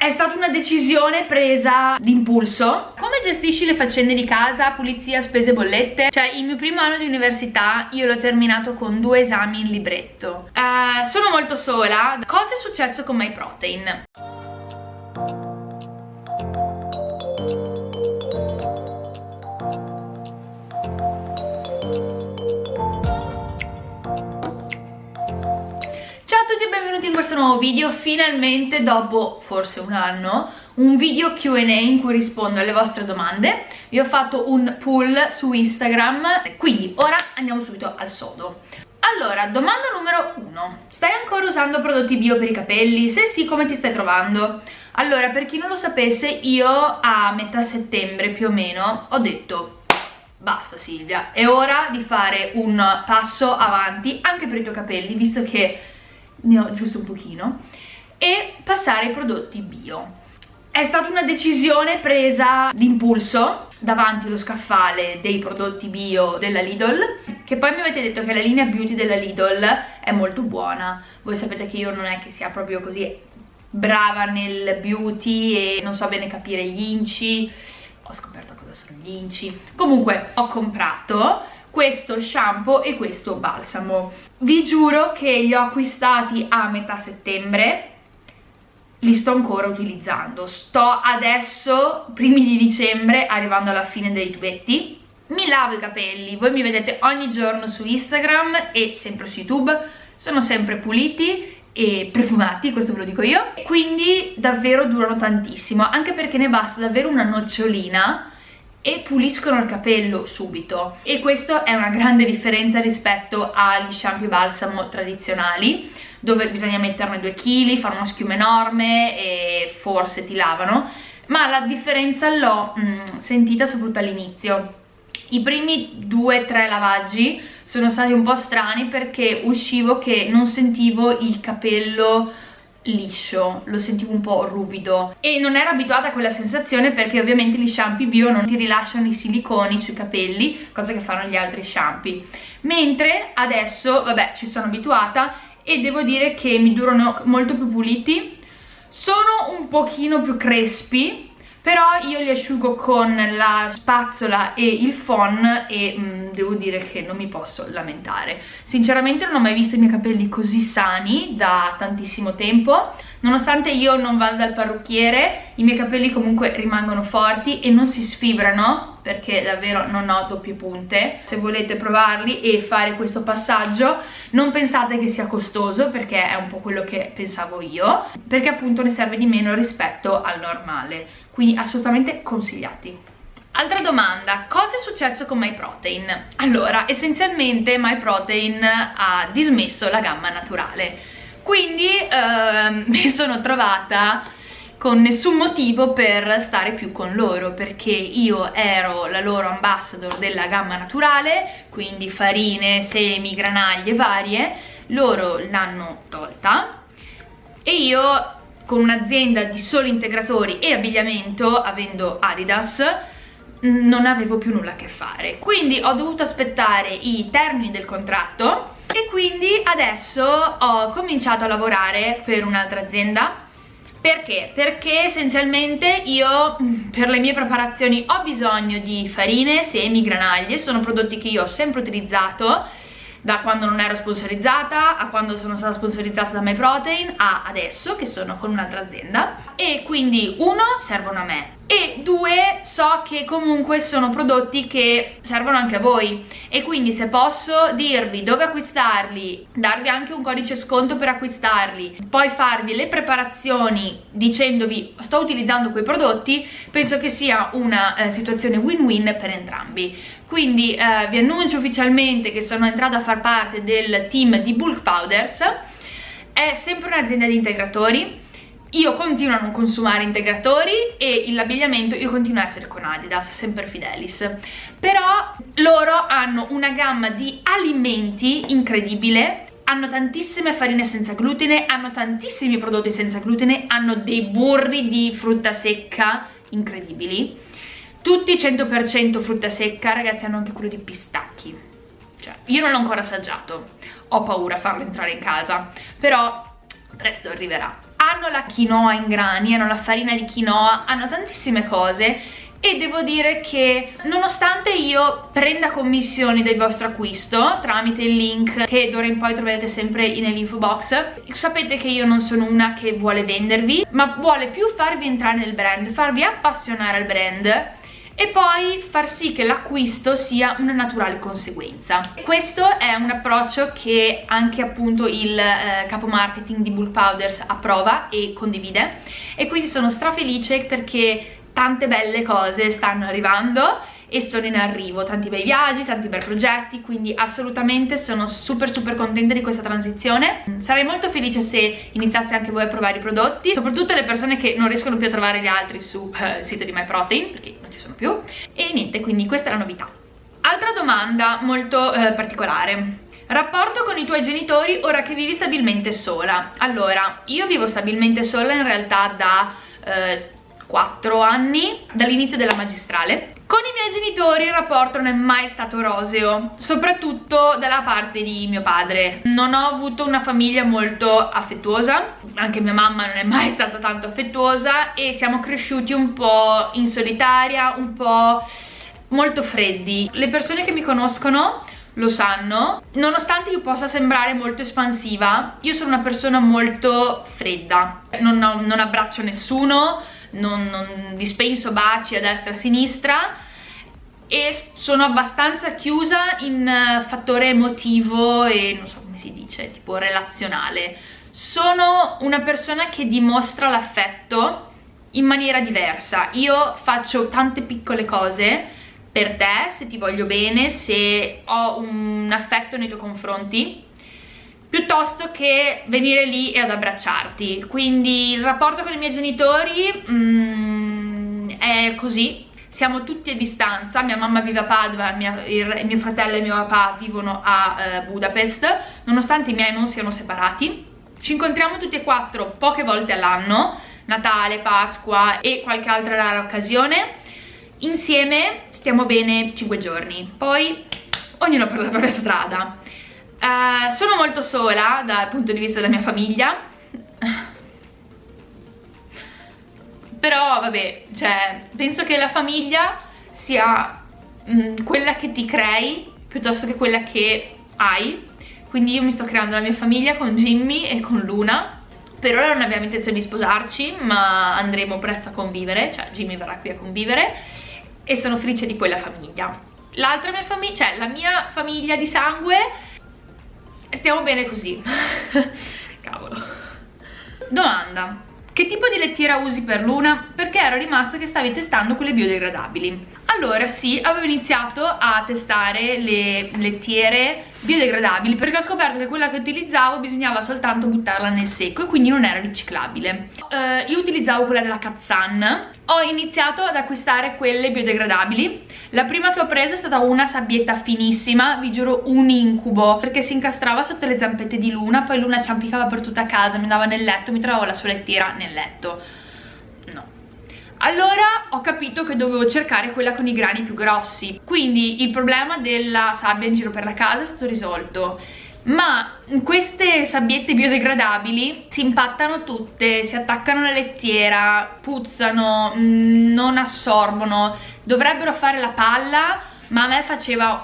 È stata una decisione presa d'impulso. Come gestisci le faccende di casa, pulizia, spese, bollette? Cioè, il mio primo anno di università io l'ho terminato con due esami in libretto. Uh, sono molto sola. Cosa è successo con MyProtein? Questo nuovo video, finalmente dopo forse un anno un video Q&A in cui rispondo alle vostre domande vi ho fatto un poll su Instagram quindi ora andiamo subito al sodo allora, domanda numero uno stai ancora usando prodotti bio per i capelli? se sì, come ti stai trovando? allora, per chi non lo sapesse io a metà settembre più o meno ho detto basta Silvia, è ora di fare un passo avanti anche per i tuoi capelli visto che ne ho giusto un pochino e passare ai prodotti bio. È stata una decisione presa d'impulso davanti allo scaffale dei prodotti bio della Lidl che poi mi avete detto che la linea beauty della Lidl è molto buona. Voi sapete che io non è che sia proprio così brava nel beauty e non so bene capire gli inci. Ho scoperto cosa sono gli inci. Comunque ho comprato questo shampoo e questo balsamo. Vi giuro che li ho acquistati a metà settembre li sto ancora utilizzando. Sto adesso primi di dicembre arrivando alla fine dei tubetti mi lavo i capelli. Voi mi vedete ogni giorno su Instagram e sempre su YouTube. Sono sempre puliti e profumati, questo ve lo dico io. Quindi davvero durano tantissimo anche perché ne basta davvero una nocciolina e puliscono il capello subito. E questa è una grande differenza rispetto agli shampoo balsamo tradizionali dove bisogna metterne 2 kg, fare una schiuma enorme e forse ti lavano. Ma la differenza l'ho mm, sentita soprattutto all'inizio. I primi 2-3 lavaggi sono stati un po' strani perché uscivo che non sentivo il capello liscio, lo sentivo un po' ruvido. E non ero abituata a quella sensazione perché ovviamente gli shampoo bio non ti rilasciano i siliconi sui capelli, cosa che fanno gli altri shampoo. Mentre adesso, vabbè, ci sono abituata e devo dire che mi durano molto più puliti. Sono un pochino più crespi però io li asciugo con la spazzola e il phon e mh, mm, devo dire che non mi posso lamentare. Sinceramente non ho mai visto i miei capelli così sani da tantissimo tempo. Nonostante io non vada dal parrucchiere i miei capelli comunque rimangono forti e non si sfibrano perché davvero non ho doppie punte. Se volete provarli e fare questo passaggio non pensate che sia costoso perché è un po' quello che pensavo io perché appunto ne serve di meno rispetto al normale quindi assolutamente consigliati Altra domanda, cosa è successo con MyProtein? Allora, essenzialmente MyProtein ha dismesso la gamma naturale quindi eh, mi sono trovata con nessun motivo per stare più con loro perché io ero la loro ambassador della gamma naturale quindi farine, semi, granaglie varie loro l'hanno tolta e io con un'azienda di soli integratori e abbigliamento avendo Adidas non avevo più nulla a che fare quindi ho dovuto aspettare i termini del contratto e quindi adesso ho cominciato a lavorare per un'altra azienda perché? Perché essenzialmente io mm, per le mie preparazioni ho bisogno di farine, semi, granaglie, sono prodotti che io ho sempre utilizzato da quando non ero sponsorizzata a quando sono stata sponsorizzata da MyProtein a adesso che sono con un'altra azienda. E quindi uno servono a me e due so che comunque sono prodotti che servono anche a voi. E quindi se posso dirvi dove acquistarli darvi anche un codice sconto per acquistarli poi farvi le preparazioni dicendovi sto utilizzando quei prodotti penso che sia una eh, situazione win-win per entrambi. Quindi eh, vi annuncio ufficialmente che sono entrata a far parte del team di Bulk Powders. È sempre un'azienda di integratori io continuo a non consumare integratori e l'abbigliamento io continuo a essere con Adidas, sempre Fidelis. Però loro hanno una gamma di alimenti incredibile hanno tantissime farine senza glutine, hanno tantissimi prodotti senza glutine, hanno dei burri di frutta secca incredibili. Tutti 100% frutta secca, ragazzi hanno anche quello di pistacchi. Cioè, io non l'ho ancora assaggiato. Ho paura a farlo entrare in casa. Però presto arriverà hanno la quinoa in grani, hanno la farina di quinoa, hanno tantissime cose e devo dire che nonostante io prenda commissioni del vostro acquisto tramite il link che d'ora in poi troverete sempre nell'info box sapete che io non sono una che vuole vendervi ma vuole più farvi entrare nel brand farvi appassionare al brand e poi far sì che l'acquisto sia una naturale conseguenza. Questo è un approccio che anche appunto il eh, capo marketing di Bull Powders approva e condivide e quindi sono strafelice perché tante belle cose stanno arrivando e sono in arrivo, tanti bei viaggi, tanti bei progetti, quindi assolutamente sono super super contenta di questa transizione. Sarei molto felice se iniziaste anche voi a provare i prodotti, soprattutto le persone che non riescono più a trovare gli altri sul eh, sito di MyProtein, perché non ci sono più, e niente, quindi questa è la novità. Altra domanda molto eh, particolare. Rapporto con i tuoi genitori ora che vivi stabilmente sola. Allora, io vivo stabilmente sola in realtà da... Eh, 4 anni dall'inizio della magistrale con i miei genitori il rapporto non è mai stato roseo, soprattutto dalla parte di mio padre. Non ho avuto una famiglia molto affettuosa, anche mia mamma non è mai stata tanto affettuosa e siamo cresciuti un po' in solitaria, un po' molto freddi. Le persone che mi conoscono lo sanno nonostante io possa sembrare molto espansiva io sono una persona molto fredda non, non abbraccio nessuno non, non dispenso baci a destra e a sinistra e sono abbastanza chiusa in uh, fattore emotivo e non so come si dice, tipo relazionale. Sono una persona che dimostra l'affetto in maniera diversa. Io faccio tante piccole cose per te, se ti voglio bene, se ho un affetto nei tuoi confronti piuttosto che venire lì e ad abbracciarti quindi il rapporto con i miei genitori mm, è così siamo tutti a distanza, mia mamma vive a Padova, mia, il, mio fratello e mio papà vivono a eh, Budapest, nonostante i miei non siano separati. Ci incontriamo tutti e quattro poche volte all'anno, Natale, Pasqua e qualche altra rara occasione. Insieme stiamo bene 5 giorni, poi ognuno per la propria strada. Uh, sono molto sola dal punto di vista della mia famiglia. Però vabbè, cioè, penso che la famiglia sia mh, mm, quella che ti crei piuttosto che quella che hai. Quindi io mi sto creando la mia famiglia con Jimmy e con Luna. Per ora non abbiamo intenzione di sposarci ma andremo presto a convivere. Cioè Jimmy verrà qui a convivere. E sono felice di quella famiglia. L'altra mia famiglia, cioè la mia famiglia di sangue stiamo bene così cavolo domanda che tipo di lettiera usi per Luna? Perché ero rimasta che stavi testando quelle biodegradabili. Allora sì, avevo iniziato a testare le lettiere biodegradabili perché ho scoperto che quella che utilizzavo bisognava soltanto buttarla nel secco e quindi non era riciclabile. Uh, io utilizzavo quella della Katsan, ho iniziato ad acquistare quelle biodegradabili. La prima che ho preso è stata una sabbietta finissima, vi giuro un incubo, perché si incastrava sotto le zampette di Luna, poi Luna ci ciampicava per tutta casa, mi andava nel letto, mi trovavo la sua lettiera nel letto. No, allora ho capito che dovevo cercare quella con i grani più grossi. Quindi il problema della sabbia in giro per la casa è stato risolto. Ma queste sabbiette biodegradabili si impattano tutte, si attaccano alla lettiera, puzzano, mm, non assorbono, dovrebbero fare la palla, ma a me faceva,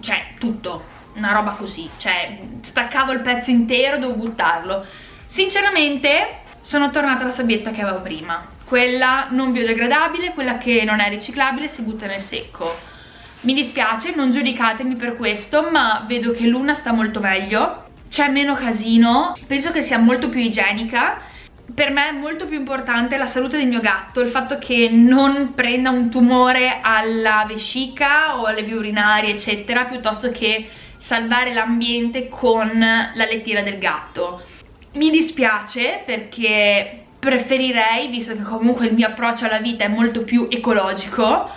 cioè, tutto, una roba così, cioè, staccavo il pezzo intero, dovevo buttarlo. Sinceramente, sono tornata alla sabbietta che avevo prima, quella non biodegradabile, quella che non è riciclabile si butta nel secco. Mi dispiace, non giudicatemi per questo, ma vedo che l'una sta molto meglio, c'è meno casino, penso che sia molto più igienica, per me è molto più importante la salute del mio gatto, il fatto che non prenda un tumore alla vescica o alle vie urinarie eccetera, piuttosto che salvare l'ambiente con la lettiera del gatto. Mi dispiace perché preferirei, visto che comunque il mio approccio alla vita è molto più ecologico,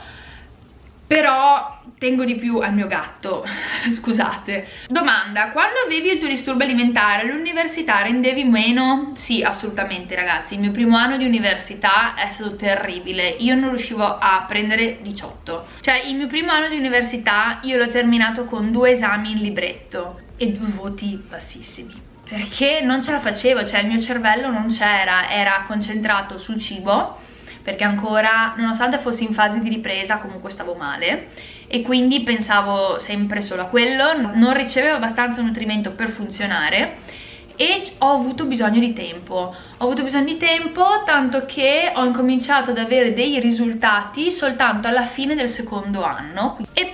però tengo di più al mio gatto, scusate. Domanda, quando avevi il tuo disturbo alimentare all'università rendevi meno? Sì, assolutamente ragazzi, il mio primo anno di università è stato terribile, io non riuscivo a prendere 18. Cioè il mio primo anno di università io l'ho terminato con due esami in libretto e due voti bassissimi perché non ce la facevo, cioè il mio cervello non c'era, era concentrato sul cibo perché ancora, nonostante fossi in fase di ripresa, comunque stavo male. E quindi pensavo sempre solo a quello, non ricevevo abbastanza nutrimento per funzionare e ho avuto bisogno di tempo. Ho avuto bisogno di tempo tanto che ho incominciato ad avere dei risultati soltanto alla fine del secondo anno. E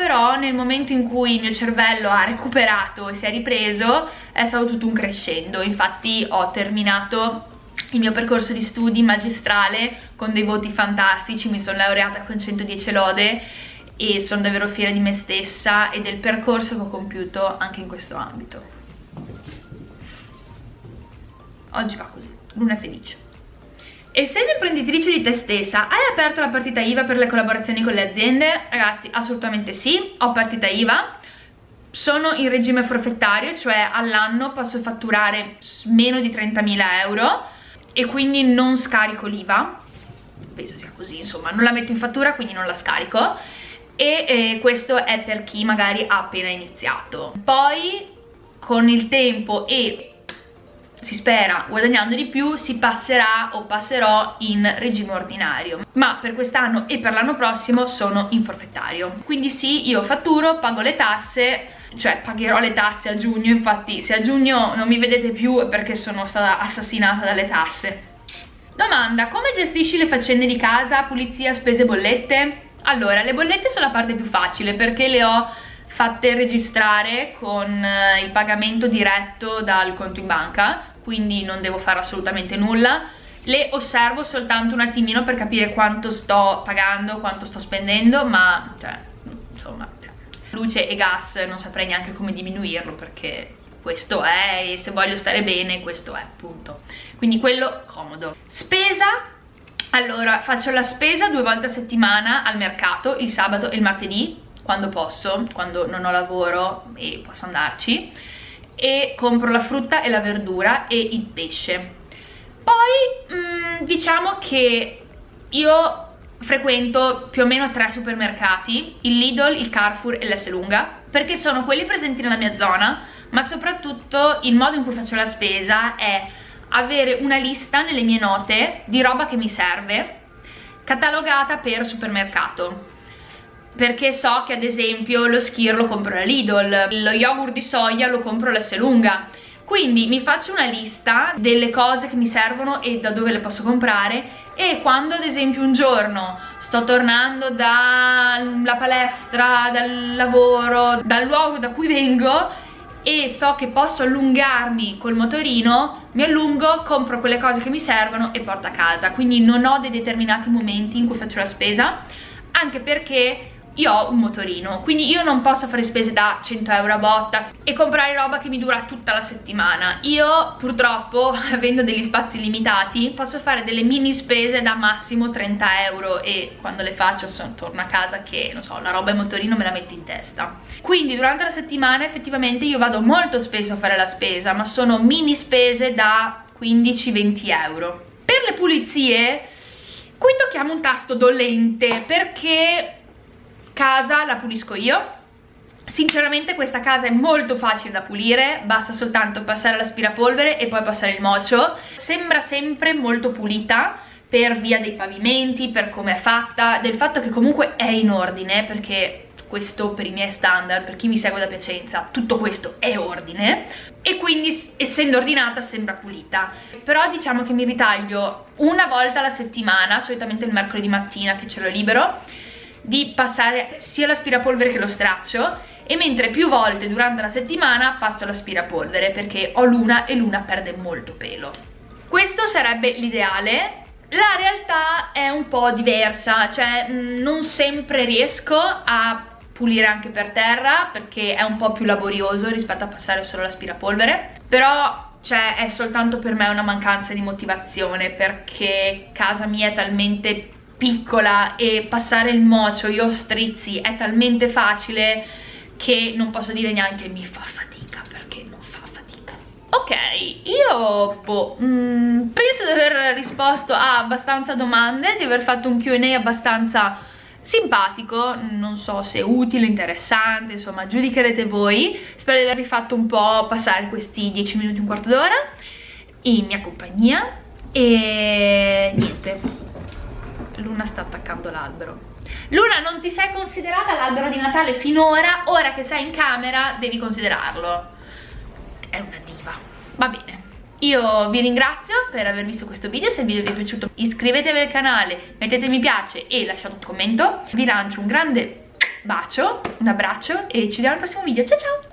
però nel momento in cui il mio cervello ha recuperato e si è ripreso è stato tutto un crescendo infatti ho terminato il mio percorso di studi magistrale con dei voti fantastici, mi sono laureata con 110 lode e sono davvero fiera di me stessa e del percorso che ho compiuto anche in questo ambito. Oggi va così, luna felice. Essendo imprenditrice di te stessa, hai aperto la partita IVA per le collaborazioni con le aziende? Ragazzi, assolutamente sì, ho partita IVA, sono in regime forfettario, cioè all'anno posso fatturare meno di 30.000 euro e quindi non scarico l'IVA. Penso sia così insomma non la metto in fattura quindi non la scarico. E eh, questo è per chi magari ha appena iniziato. Poi con il tempo e si spera guadagnando di più si passerà o passerò in regime ordinario. Ma per quest'anno e per l'anno prossimo sono in forfettario. Quindi sì io fatturo pago le tasse cioè pagherò le tasse a giugno infatti se a giugno non mi vedete più è perché sono stata assassinata dalle tasse. Domanda come gestisci le faccende di casa pulizia spese bollette? Allora le bollette sono la parte più facile perché le ho fatte registrare con eh, il pagamento diretto dal conto in banca quindi non devo fare assolutamente nulla. Le osservo soltanto un attimino per capire quanto sto pagando, quanto sto spendendo ma cioè insomma luce e gas non saprei neanche come diminuirlo perché questo è e se voglio stare bene questo è appunto quindi quello comodo. Spesa? Allora faccio la spesa due volte a settimana al mercato il sabato e il martedì quando posso quando non ho lavoro e posso andarci e compro la frutta e la verdura e il pesce poi mh, mm, diciamo che io frequento più o meno tre supermercati, il Lidl, il Carrefour e l'Esselunga, perché sono quelli presenti nella mia zona, ma soprattutto il modo in cui faccio la spesa è avere una lista nelle mie note di roba che mi serve, catalogata per supermercato. Perché so che ad esempio lo skir lo compro alla Lidl, lo yogurt di soia lo compro all'Esselunga, quindi mi faccio una lista delle cose che mi servono e da dove le posso comprare e quando ad esempio un giorno sto tornando dalla palestra, dal lavoro, dal luogo da cui vengo e so che posso allungarmi col motorino, mi allungo, compro quelle cose che mi servono e porto a casa. Quindi non ho dei determinati momenti in cui faccio la spesa, anche perché io ho un motorino quindi io non posso fare spese da 100 euro a botta e comprare roba che mi dura tutta la settimana. Io purtroppo avendo degli spazi limitati posso fare delle mini spese da massimo 30 euro e quando le faccio sono, torno a casa che non so la roba e motorino me la metto in testa. Quindi durante la settimana effettivamente io vado molto spesso a fare la spesa ma sono mini spese da 15-20 euro. Per le pulizie qui tocchiamo un tasto dolente perché casa la pulisco io Sinceramente questa casa è molto facile da pulire, basta soltanto passare l'aspirapolvere e poi passare il mocio. Sembra sempre molto pulita per via dei pavimenti, per come è fatta, del fatto che comunque è in ordine, perché questo per i miei standard, per chi mi segue da Piacenza, tutto questo è ordine e quindi essendo ordinata sembra pulita. Però diciamo che mi ritaglio una volta alla settimana, solitamente il mercoledì mattina che ce l'ho libero, di passare sia l'aspirapolvere che lo straccio e mentre più volte durante la settimana passo l'aspirapolvere perché ho l'una e l'una perde molto pelo. Questo sarebbe l'ideale, la realtà è un po' diversa, cioè mm, non sempre riesco a pulire anche per terra perché è un po' più laborioso rispetto a passare solo l'aspirapolvere, però cioè è soltanto per me una mancanza di motivazione perché casa mia è talmente piccola e passare il mocio, io strizzi, è talmente facile che non posso dire neanche mi fa fatica perché non fa fatica. Ok, io boh, mm, penso di aver risposto a abbastanza domande, di aver fatto un Q&A abbastanza simpatico, non so se utile, interessante, insomma giudicherete voi, spero di avervi fatto un po' passare questi 10 minuti, un quarto d'ora in mia compagnia e Luna sta attaccando l'albero. Luna non ti sei considerata l'albero di Natale finora, ora che sei in camera devi considerarlo. È una diva, va bene. Io vi ringrazio per aver visto questo video, se il video vi è piaciuto iscrivetevi al canale, mettete mi piace e lasciate un commento. Vi lancio un grande bacio, un abbraccio e ci vediamo al prossimo video, ciao ciao!